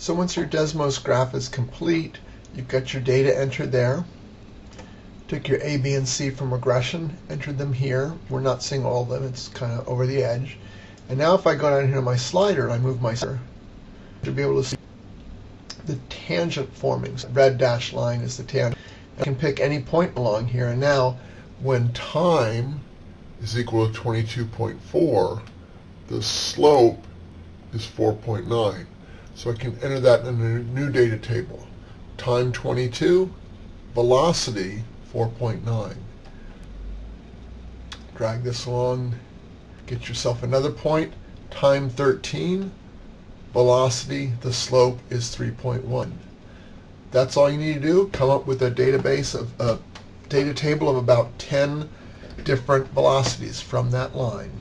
So once your Desmos graph is complete, you've got your data entered there. Took your A, B, and C from regression, entered them here. We're not seeing all of them, it's kind of over the edge. And now if I go down here to my slider and I move my slider, to be able to see the tangent forming. So red dashed line is the tangent. I can pick any point along here, and now when time is equal to 22.4, the slope is 4.9. So I can enter that in a new data table. Time 22, velocity 4.9. Drag this along, get yourself another point. Time 13, velocity, the slope is 3.1. That's all you need to do. Come up with a database of a data table of about 10 different velocities from that line.